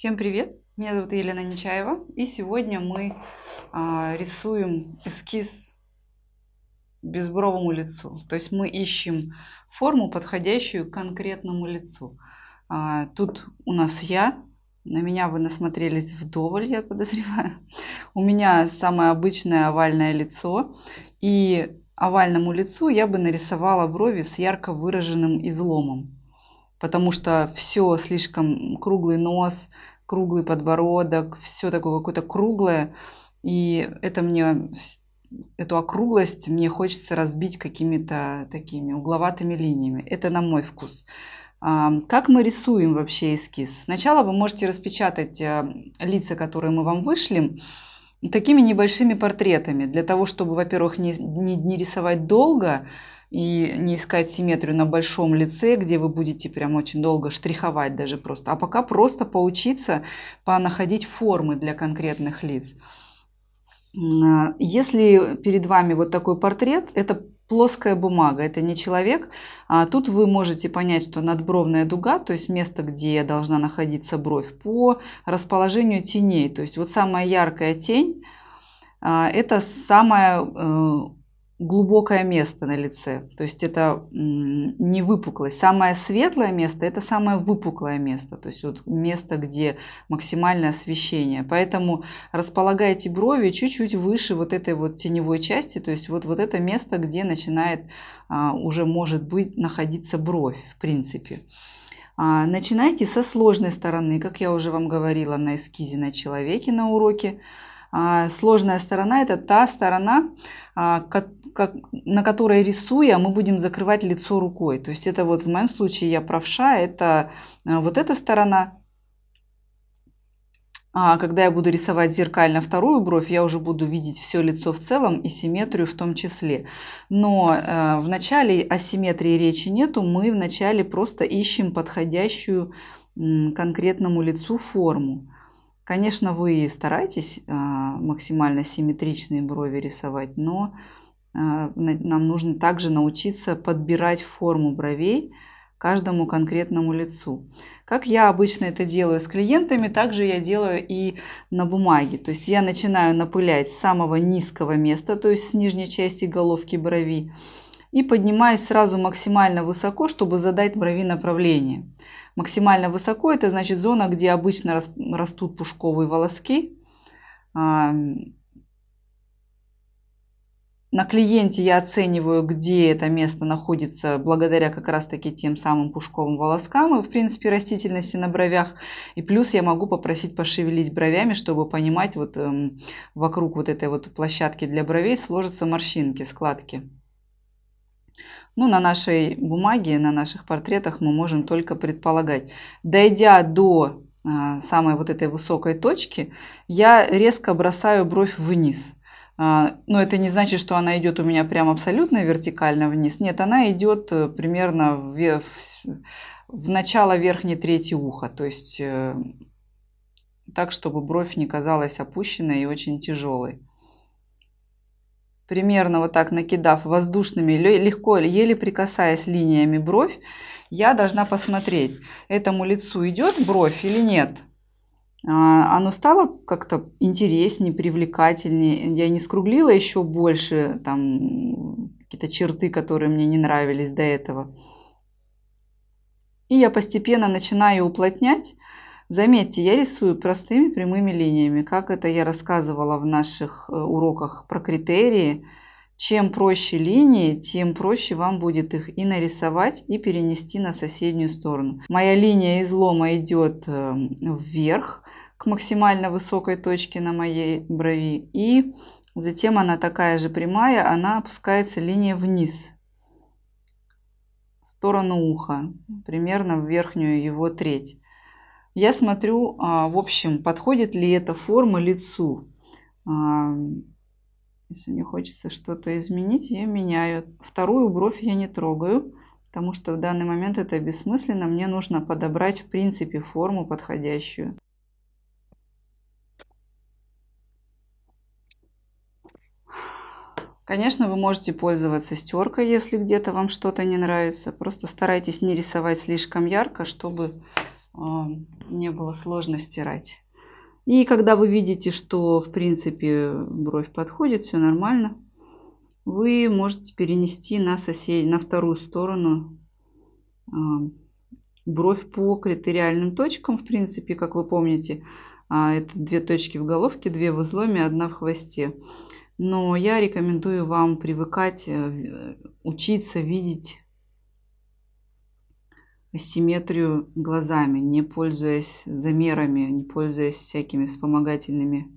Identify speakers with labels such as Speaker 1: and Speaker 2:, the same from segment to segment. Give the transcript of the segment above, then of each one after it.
Speaker 1: Всем привет! Меня зовут Елена Нечаева, и сегодня мы а, рисуем эскиз безбровому лицу. То есть мы ищем форму, подходящую конкретному лицу. А, тут у нас я, на меня вы насмотрелись вдоволь, я подозреваю. У меня самое обычное овальное лицо, и овальному лицу я бы нарисовала брови с ярко выраженным изломом потому что все слишком круглый нос, круглый подбородок, все такое какое-то круглое. И это мне, эту округлость мне хочется разбить какими-то такими угловатыми линиями. Это на мой вкус. Как мы рисуем вообще эскиз? Сначала вы можете распечатать э, лица, которые мы вам вышлем, такими небольшими портретами, для того, чтобы, во-первых, не, не, не рисовать долго, и не искать симметрию на большом лице, где вы будете прям очень долго штриховать даже просто, а пока просто поучиться понаходить формы для конкретных лиц. Если перед вами вот такой портрет, это плоская бумага, это не человек. А тут вы можете понять, что надбровная дуга, то есть место, где должна находиться бровь, по расположению теней. То есть вот самая яркая тень, а, это самая э, глубокое место на лице. То есть это не выпуклость. Самое светлое место – это самое выпуклое место. То есть вот место, где максимальное освещение. Поэтому располагайте брови чуть-чуть выше вот этой вот теневой части. То есть вот, вот это место, где начинает а, уже может быть находиться бровь в принципе. А, начинайте со сложной стороны, как я уже вам говорила на эскизе на человеке на уроке. А, сложная сторона – это та сторона, а, на которой рисуя, мы будем закрывать лицо рукой. То есть это вот в моем случае я правша, это а, вот эта сторона. А когда я буду рисовать зеркально вторую бровь, я уже буду видеть все лицо в целом и симметрию в том числе. Но э, в начале асимметрии речи нету, мы вначале просто ищем подходящую э, конкретному лицу форму. Конечно, вы стараетесь а, максимально симметричные брови рисовать, но а, нам нужно также научиться подбирать форму бровей каждому конкретному лицу. Как я обычно это делаю с клиентами, также я делаю и на бумаге. То есть я начинаю напылять с самого низкого места, то есть с нижней части головки брови, и поднимаюсь сразу максимально высоко, чтобы задать брови направление. Максимально высоко это значит зона, где обычно растут пушковые волоски. На клиенте я оцениваю, где это место находится благодаря как раз таки тем самым пушковым волоскам и в принципе растительности на бровях. И плюс я могу попросить пошевелить бровями, чтобы понимать вот эм, вокруг вот этой вот площадки для бровей сложатся морщинки, складки. Ну, на нашей бумаге, на наших портретах мы можем только предполагать. Дойдя до а, самой вот этой высокой точки, я резко бросаю бровь вниз. А, но это не значит, что она идет у меня прям абсолютно вертикально вниз. Нет, она идет э, примерно в, в, начало верхней трети уха. То есть э, так, чтобы бровь не казалась опущенной и очень тяжелой примерно вот так накидав воздушными, легко, еле прикасаясь линиями бровь, я должна посмотреть, этому лицу идет бровь или нет. А, оно стало как-то интереснее, привлекательнее. Я не скруглила еще больше там какие-то черты, которые мне не нравились до этого. И я постепенно начинаю уплотнять Заметьте, я рисую простыми прямыми линиями, как это я рассказывала в наших э, уроках про критерии. Чем проще линии, тем проще вам будет их и нарисовать, и перенести на соседнюю сторону. Моя линия излома идет э, вверх к максимально высокой точке на моей брови. И затем она такая же прямая, она опускается линия вниз в сторону уха, примерно в верхнюю его треть. Я смотрю, а, в общем, подходит ли эта форма лицу. А, если мне хочется что-то изменить, я меняю. Вторую бровь я не трогаю, потому что в данный момент это бессмысленно. Мне нужно подобрать, в принципе, форму подходящую. Конечно, вы можете пользоваться стеркой, если где-то вам что-то не нравится. Просто старайтесь не рисовать слишком ярко, чтобы а, не было сложно стирать. И когда вы видите, что в принципе бровь подходит, все нормально, вы можете перенести на сосед... на вторую сторону а, бровь по критериальным точкам. В принципе, как вы помните, а, это две точки в головке, две в изломе, одна в хвосте. Но я рекомендую вам привыкать, э, учиться видеть симметрию глазами, не пользуясь замерами, не пользуясь всякими вспомогательными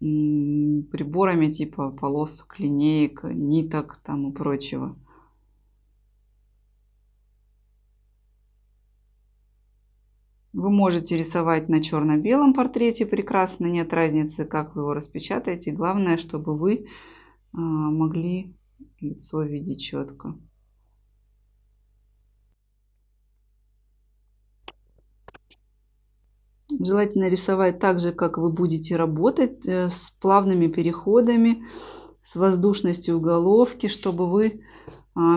Speaker 1: приборами типа полосок, линеек, ниток там и прочего. Вы можете рисовать на черно-белом портрете прекрасно, нет разницы, как вы его распечатаете. Главное, чтобы вы а, могли лицо видеть четко. Желательно рисовать так же, как вы будете работать, э, с плавными переходами, с воздушностью головки, чтобы вы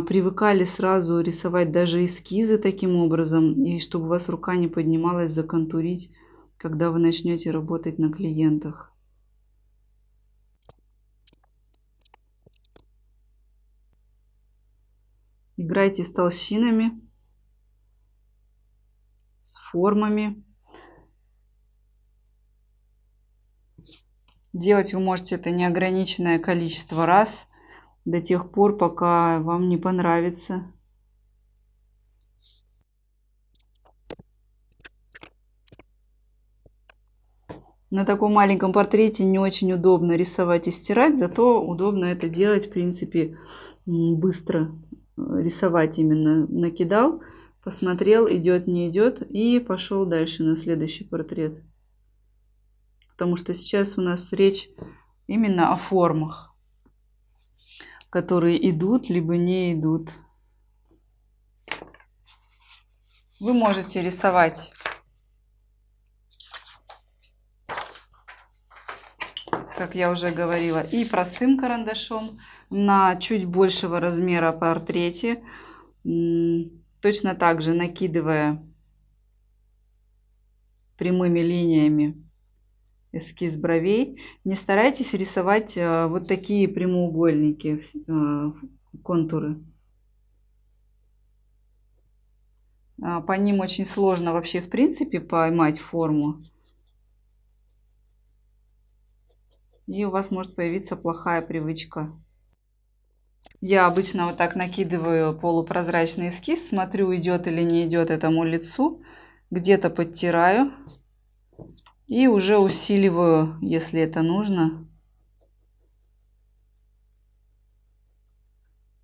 Speaker 1: привыкали сразу рисовать даже эскизы таким образом, и чтобы у вас рука не поднималась законтурить, когда вы начнете работать на клиентах. Играйте с толщинами, с формами. Делать вы можете это неограниченное количество раз до тех пор, пока вам не понравится. На таком маленьком портрете не очень удобно рисовать и стирать, зато удобно это делать, в принципе, быстро рисовать именно накидал, посмотрел, идет, не идет, и пошел дальше на следующий портрет. Потому что сейчас у нас речь именно о формах, которые идут, либо не идут. Вы можете рисовать как я уже говорила, и простым карандашом на чуть большего размера портрете. Точно так же накидывая прямыми линиями эскиз бровей. Не старайтесь рисовать э, вот такие прямоугольники, э, контуры. А, по ним очень сложно вообще в принципе поймать форму. И у вас может появиться плохая привычка. Я обычно вот так накидываю полупрозрачный эскиз, смотрю, идет или не идет этому лицу. Где-то подтираю. И уже усиливаю, если это нужно.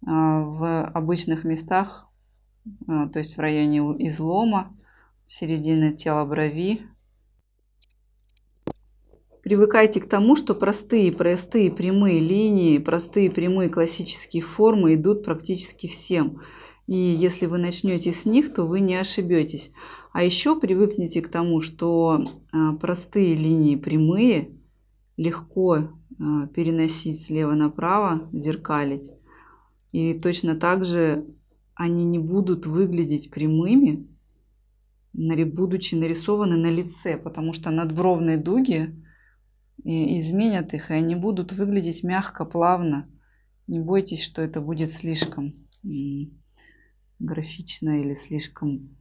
Speaker 1: А, в обычных местах, а, то есть в районе излома, середины тела брови, Привыкайте к тому, что простые, простые прямые линии, простые прямые классические формы идут практически всем. И если вы начнете с них, то вы не ошибетесь. А еще привыкните к тому, что а, простые линии прямые легко а, переносить слева направо, зеркалить. И точно так же они не будут выглядеть прямыми, будучи нарисованы на лице, потому что надбровные дуги и изменят их, и они будут выглядеть мягко, плавно. Не бойтесь, что это будет слишком графично или слишком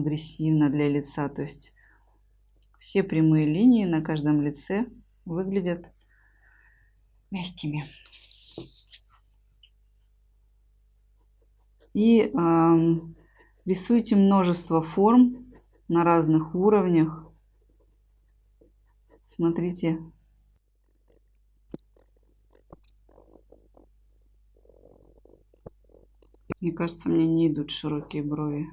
Speaker 1: агрессивно для лица. То есть все прямые линии на каждом лице выглядят мягкими. И э, рисуйте множество форм на разных уровнях Смотрите. Мне кажется, мне не идут широкие брови.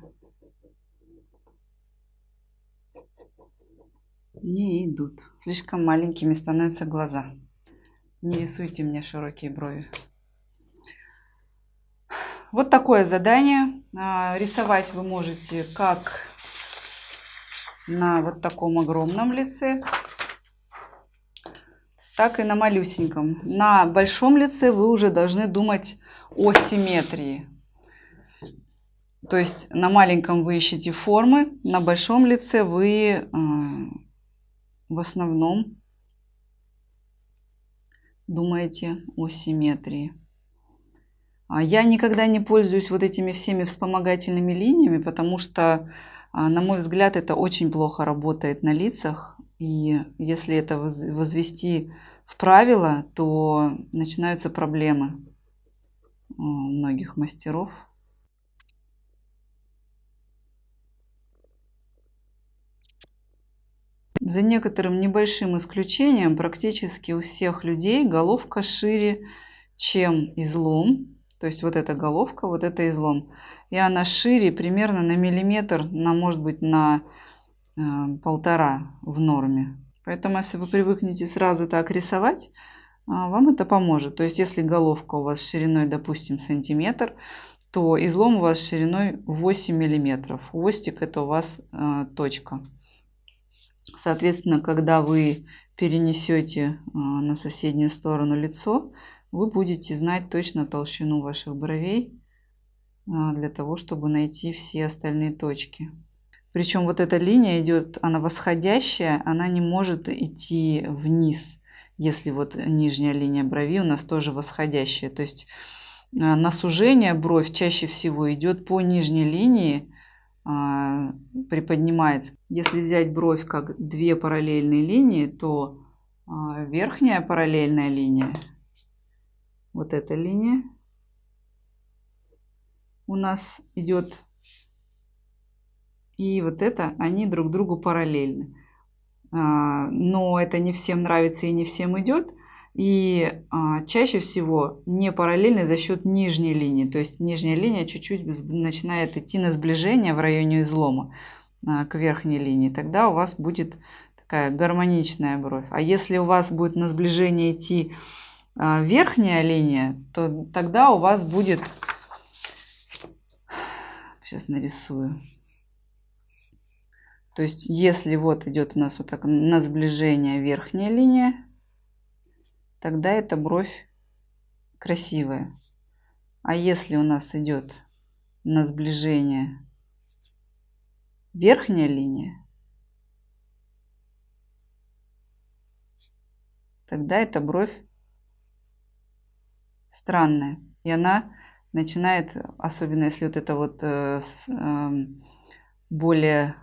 Speaker 1: Не идут. Слишком маленькими становятся глаза. Не рисуйте мне широкие брови. Вот такое задание. А, рисовать вы можете как на вот таком огромном лице, так и на малюсеньком. На большом лице вы уже должны думать о симметрии. То есть на маленьком вы ищете формы, на большом лице вы э, в основном думаете о симметрии. А я никогда не пользуюсь вот этими всеми вспомогательными линиями, потому что, а, на мой взгляд, это очень плохо работает на лицах. И если это возвести в правило, то начинаются проблемы у многих мастеров. За некоторым небольшим исключением, практически у всех людей головка шире, чем излом. То есть вот эта головка, вот это излом. И она шире примерно на миллиметр, на может быть на э, полтора в норме. Поэтому если вы привыкнете сразу так рисовать, а, вам это поможет. То есть если головка у вас шириной, допустим, сантиметр, то излом у вас шириной 8 миллиметров. Хвостик это у вас э, точка. Соответственно, когда вы перенесете э, на соседнюю сторону лицо, вы будете знать точно толщину ваших бровей э, для того, чтобы найти все остальные точки. Причем вот эта линия идет, она восходящая, она не может идти вниз, если вот нижняя линия брови у нас тоже восходящая. То есть э, на сужение бровь чаще всего идет по нижней линии, а, приподнимается. Если взять бровь как две параллельные линии, то а, верхняя параллельная линия, вот эта линия, у нас идет и вот это, они друг другу параллельны. А, но это не всем нравится и не всем идет. И а, чаще всего не параллельны за счет нижней линии. То есть нижняя линия чуть-чуть начинает идти на сближение в районе излома а, к верхней линии. Тогда у вас будет такая гармоничная бровь. А если у вас будет на сближение идти а, верхняя линия, то тогда у вас будет... Сейчас нарисую. То есть, если вот идет у нас вот так на сближение верхняя линия, тогда эта бровь красивая. А если у нас идет на сближение верхняя линия, тогда эта бровь странная. И она начинает, особенно если вот это вот э, э, более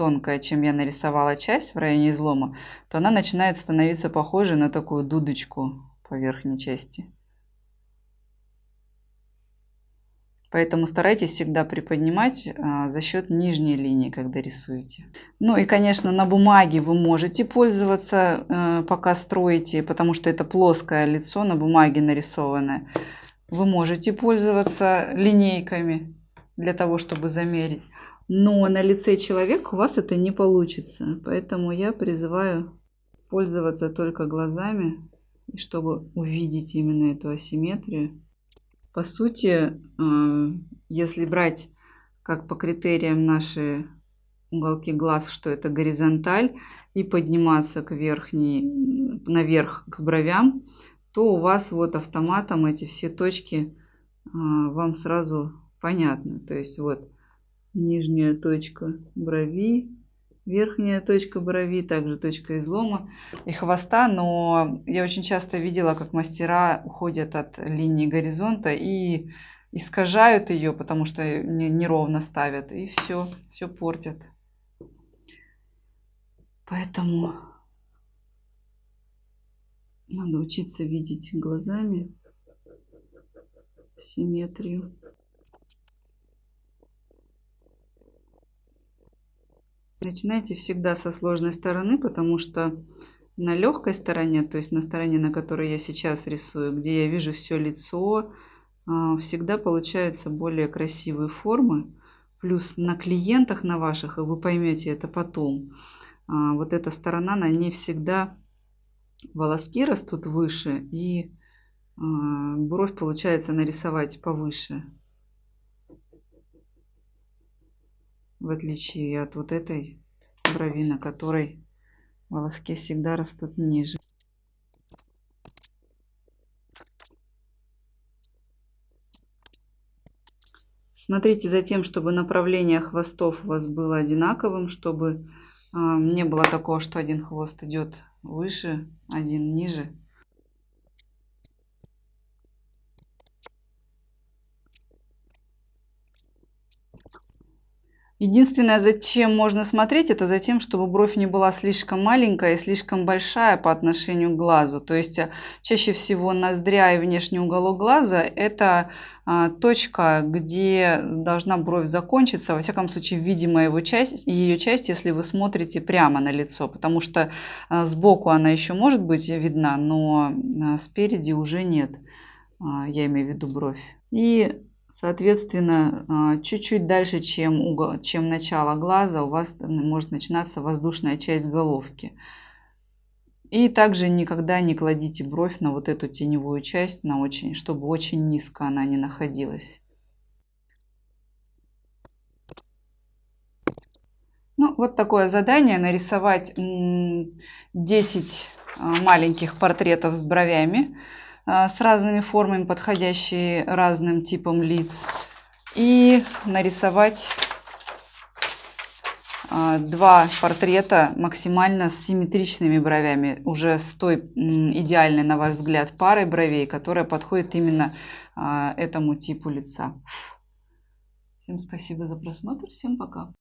Speaker 1: тонкая, чем я нарисовала часть в районе излома, то она начинает становиться похожей на такую дудочку по верхней части. Поэтому старайтесь всегда приподнимать а, за счет нижней линии, когда рисуете. Ну и, конечно, на бумаге вы можете пользоваться, а, пока строите, потому что это плоское лицо на бумаге нарисованное. Вы можете пользоваться линейками для того, чтобы замерить но на лице человека у вас это не получится. Поэтому я призываю пользоваться только глазами, чтобы увидеть именно эту асимметрию. По сути, э, если брать как по критериям наши уголки глаз, что это горизонталь, и подниматься к верхней, наверх к бровям, то у вас вот автоматом эти все точки э, вам сразу понятны. То есть вот нижняя точка брови, верхняя точка брови, также точка излома и хвоста, но я очень часто видела, как мастера уходят от линии горизонта и искажают ее, потому что неровно ставят, и все, все портят. Поэтому надо учиться видеть глазами симметрию. Начинайте всегда со сложной стороны, потому что на легкой стороне, то есть на стороне, на которой я сейчас рисую, где я вижу все лицо, а, всегда получаются более красивые формы. Плюс на клиентах на ваших, и вы поймете это потом, а, вот эта сторона, на ней всегда волоски растут выше, и а, бровь получается нарисовать повыше. В отличие от вот этой брови, на которой волоски всегда растут ниже. Смотрите за тем, чтобы направление хвостов у вас было одинаковым, чтобы а, не было такого, что один хвост идет выше, один ниже. Единственное, зачем можно смотреть, это за тем, чтобы бровь не была слишком маленькая и слишком большая по отношению к глазу. То есть э, чаще всего ноздря и внешний уголок глаза – это а, точка, где должна бровь закончиться, во всяком случае, видимая его часть, ее часть, если вы смотрите прямо на лицо, потому что а, сбоку она еще может быть видна, но а, спереди уже нет, я имею в виду бровь. И Соответственно, а, чуть-чуть дальше, чем, угол, чем начало глаза, у вас может начинаться воздушная часть головки. И также никогда не кладите бровь на вот эту теневую часть, на очень, чтобы очень низко она не находилась. Ну, вот такое задание, нарисовать 10 а, маленьких портретов с бровями. А, с разными формами, подходящие разным типам лиц. И нарисовать а, два портрета максимально с симметричными бровями, уже с той идеальной, на ваш взгляд, парой бровей, которая подходит именно а, этому типу лица. Всем спасибо за просмотр, всем пока.